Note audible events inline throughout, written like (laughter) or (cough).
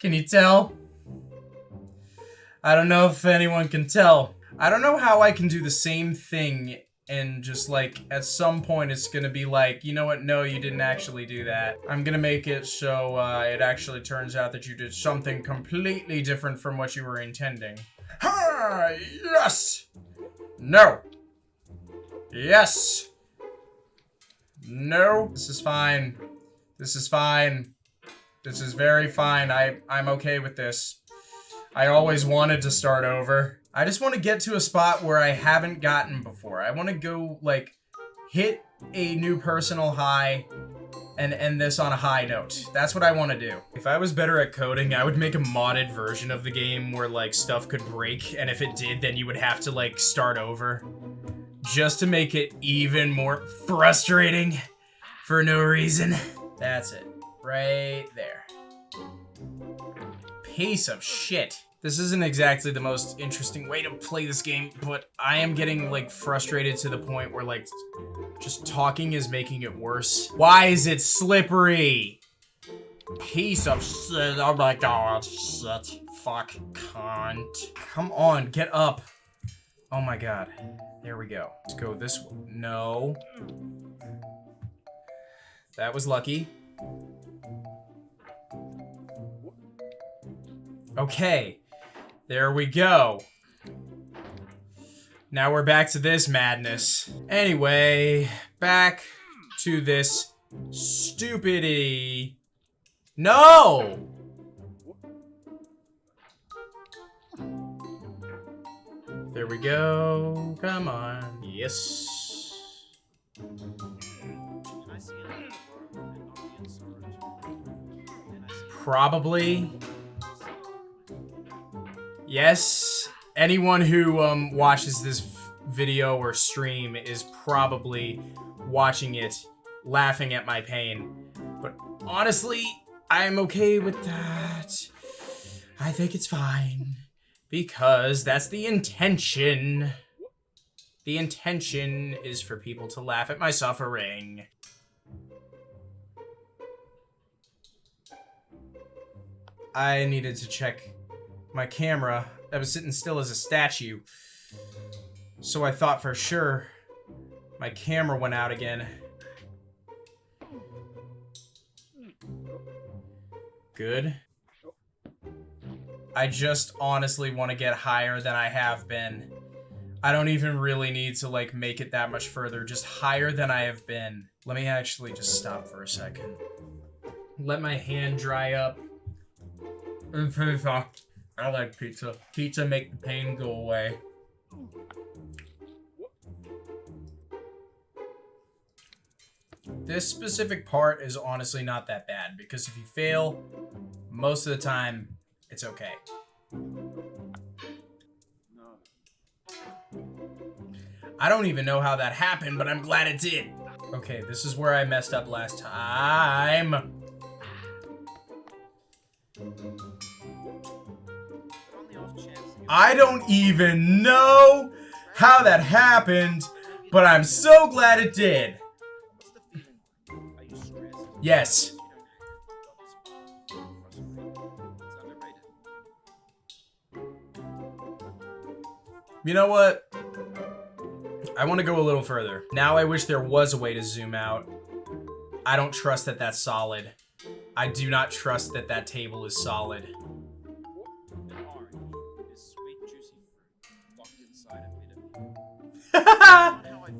Can you tell? I don't know if anyone can tell. I don't know how I can do the same thing and just like at some point it's gonna be like, you know what? No, you didn't actually do that. I'm gonna make it so uh, it actually turns out that you did something completely different from what you were intending. Ha! Yes! No! Yes! No! This is fine. This is fine. This is very fine. I, I'm okay with this. I always wanted to start over. I just want to get to a spot where I haven't gotten before. I want to go, like, hit a new personal high and end this on a high note. That's what I want to do. If I was better at coding, I would make a modded version of the game where, like, stuff could break, and if it did, then you would have to, like, start over. Just to make it even more frustrating for no reason. That's it. Right there. Piece of shit. This isn't exactly the most interesting way to play this game, but I am getting, like, frustrated to the point where, like, just talking is making it worse. Why is it slippery? Piece of shit. Oh my god. Shit. Fuck. Cunt. Come on, get up. Oh my god. There we go. Let's go this way. No. That was lucky. Okay. There we go. Now we're back to this madness. Anyway, back to this stupidity. No! There we go. Come on. Yes. Can Yes. Anyone who um, watches this video or stream is probably watching it, laughing at my pain. But honestly, I'm okay with that. I think it's fine. Because that's the intention. The intention is for people to laugh at my suffering. I needed to check my camera. I was sitting still as a statue. So I thought for sure my camera went out again. Good. I just honestly want to get higher than I have been. I don't even really need to like make it that much further, just higher than I have been. Let me actually just stop for a second. Let my hand dry up. (laughs) Pizza. I like pizza. Pizza make the pain go away. This specific part is honestly not that bad because if you fail, most of the time, it's okay. I don't even know how that happened, but I'm glad it did. Okay, this is where I messed up last time. I don't even know how that happened, but I'm so glad it did. Yes. You know what? I want to go a little further. Now I wish there was a way to zoom out. I don't trust that that's solid. I do not trust that that table is solid.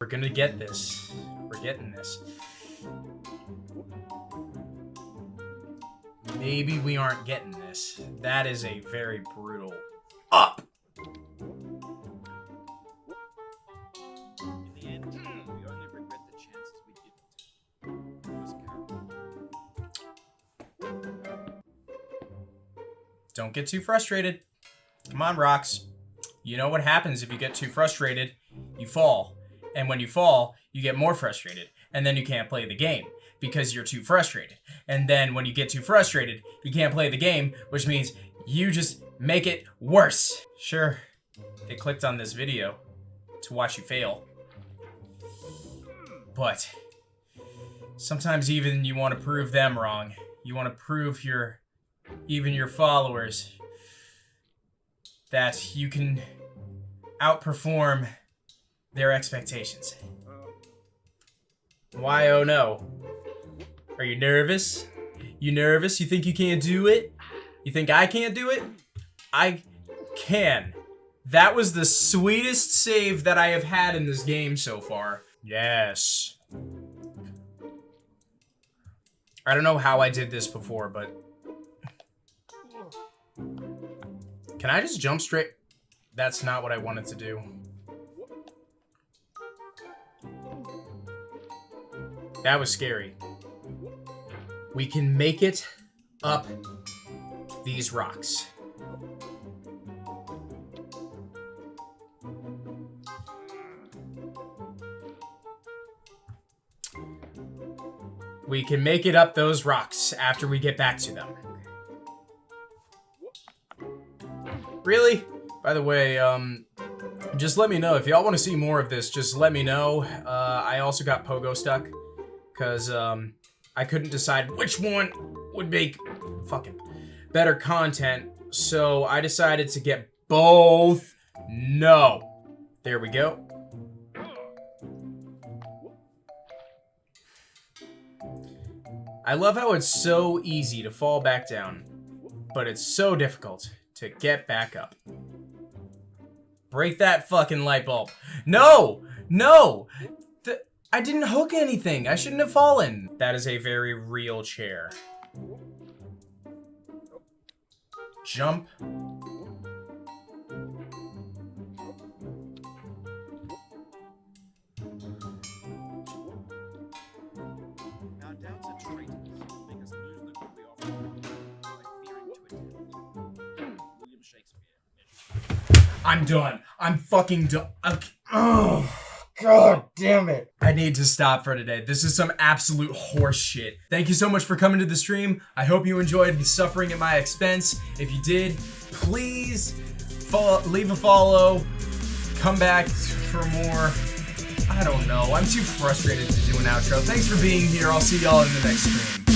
We're gonna get this. We're getting this. Maybe we aren't getting this. That is a very brutal up. In the end, we only regret the chances we didn't. It was Carroll. Don't get too frustrated. Come on, rocks. You know what happens if you get too frustrated? You fall. And when you fall, you get more frustrated. And then you can't play the game because you're too frustrated. And then when you get too frustrated, you can't play the game, which means you just make it worse. Sure, they clicked on this video to watch you fail. But sometimes even you want to prove them wrong. You want to prove your even your followers that you can outperform their expectations. Why oh no? Are you nervous? You nervous? You think you can't do it? You think I can't do it? I can. That was the sweetest save that I have had in this game so far. Yes. I don't know how I did this before, but... Can I just jump straight? That's not what I wanted to do. That was scary. We can make it up these rocks. We can make it up those rocks after we get back to them. Really? By the way, um, just let me know. If y'all want to see more of this, just let me know. Uh, I also got Pogostuck. Because, um, I couldn't decide which one would make fucking better content. So I decided to get both. No. There we go. I love how it's so easy to fall back down, but it's so difficult to get back up. Break that fucking light bulb. No! No! The, I didn't hook anything. I shouldn't have fallen. That is a very real chair. Jump. I'm done. I'm fucking done. Okay. Oh, god damn it. I need to stop for today. This is some absolute horse shit. Thank you so much for coming to the stream. I hope you enjoyed the suffering at my expense. If you did, please follow, leave a follow. Come back for more. I don't know. I'm too frustrated to do an outro. Thanks for being here. I'll see y'all in the next stream.